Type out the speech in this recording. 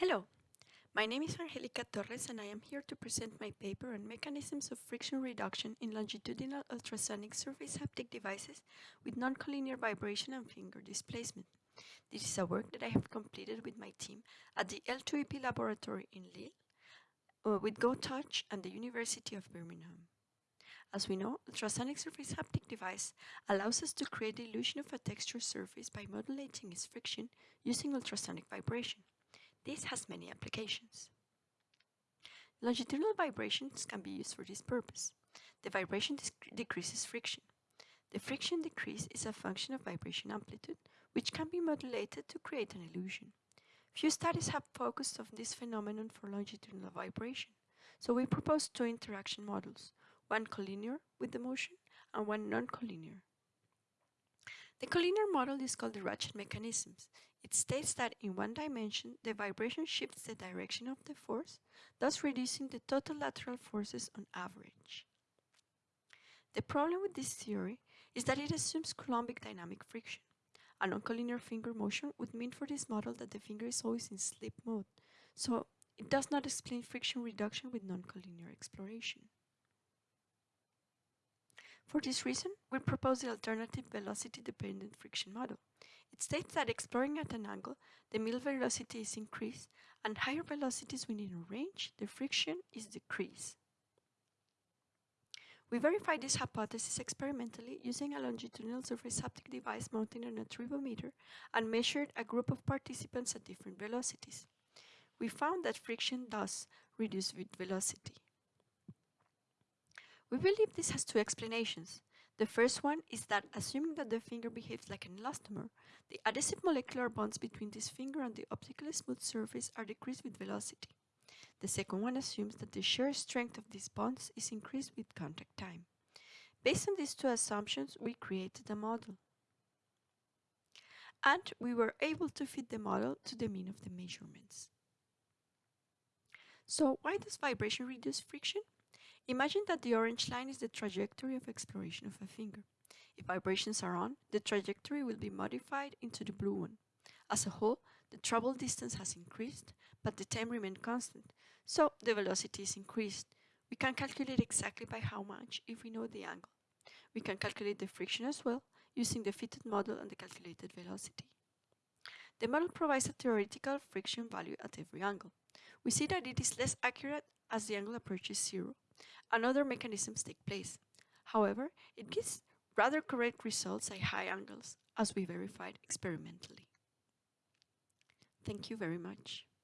Hello, my name is Angelica Torres and I am here to present my paper on mechanisms of friction reduction in longitudinal ultrasonic surface haptic devices with non-collinear vibration and finger displacement. This is a work that I have completed with my team at the L2EP laboratory in Lille uh, with GoTouch and the University of Birmingham. As we know, ultrasonic surface haptic device allows us to create the illusion of a textured surface by modulating its friction using ultrasonic vibration. This has many applications. Longitudinal vibrations can be used for this purpose. The vibration decreases friction. The friction decrease is a function of vibration amplitude, which can be modulated to create an illusion. Few studies have focused on this phenomenon for longitudinal vibration, so we propose two interaction models, one collinear with the motion and one non-collinear. The collinear model is called the ratchet mechanisms. It states that in one dimension, the vibration shifts the direction of the force, thus reducing the total lateral forces on average. The problem with this theory is that it assumes Coulombic dynamic friction. A non-collinear finger motion would mean for this model that the finger is always in slip mode, so it does not explain friction reduction with non-collinear exploration. For this reason, we propose the alternative velocity-dependent friction model. It states that exploring at an angle, the middle velocity is increased, and higher velocities within a range, the friction is decreased. We verified this hypothesis experimentally using a longitudinal surface haptic device mounted on a tribometer and measured a group of participants at different velocities. We found that friction does reduce with velocity. We believe this has two explanations. The first one is that assuming that the finger behaves like an elastomer, the adhesive molecular bonds between this finger and the optically smooth surface are decreased with velocity. The second one assumes that the shear strength of these bonds is increased with contact time. Based on these two assumptions, we created a model. And we were able to fit the model to the mean of the measurements. So why does vibration reduce friction? Imagine that the orange line is the trajectory of exploration of a finger. If vibrations are on, the trajectory will be modified into the blue one. As a whole, the travel distance has increased, but the time remained constant, so the velocity is increased. We can calculate exactly by how much if we know the angle. We can calculate the friction as well, using the fitted model and the calculated velocity. The model provides a theoretical friction value at every angle. We see that it is less accurate as the angle approaches zero, and other mechanisms take place. However, it gives rather correct results at high angles, as we verified experimentally. Thank you very much.